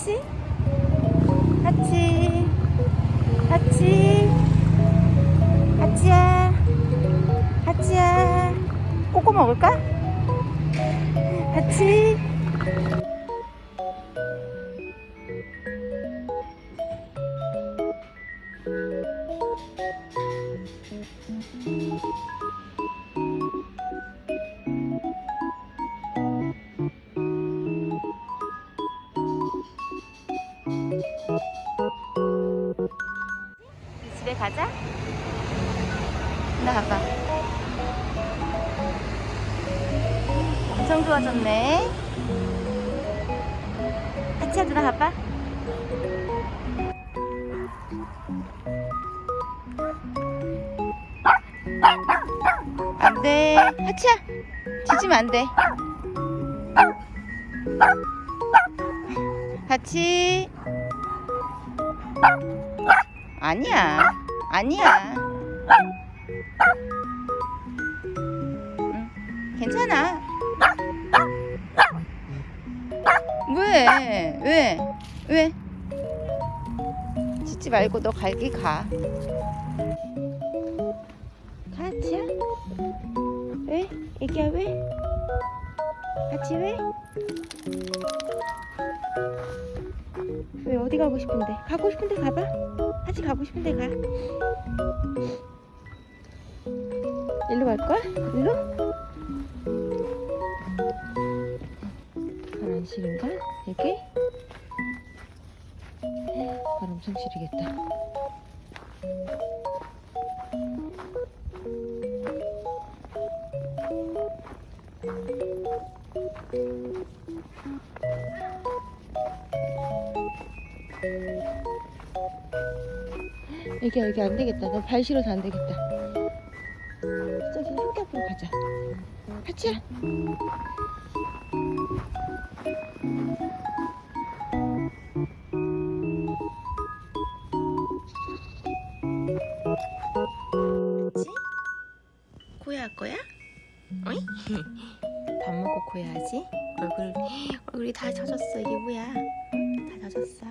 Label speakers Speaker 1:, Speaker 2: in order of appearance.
Speaker 1: 하치? 하치? 하치? 하치야? 하치야? 꼬꼬 먹을까? 하치? 가자. 나 가봐. 엄청 좋아졌네. 하치야 누나 가봐. 안 돼. 하치야. 짖으면 안 돼. 하치. 아니야. 아니야. 응, 괜찮아. 왜? 왜? 왜? 짖지 말고 너 갈기 가. 가치야? 왜? 애기야 왜? 같이 왜? 왜 어디 가고 싶은데? 가고 싶은데 가봐. 하지 가고 싶은데 가. 일로 갈 거야? 일로? 발안 시린가? 여기? 발 엄청 시리겠다. 여기 여기 안 되겠다. 너 발 실어서 안 되겠다. 저기 학교 앞으로 가자. 하치야. 하치? 코야 할 거야? 어이? 밥 먹고 코야 하지? 얼굴 얼굴이 다 젖었어. 이게 뭐야? 응? 다 젖었어.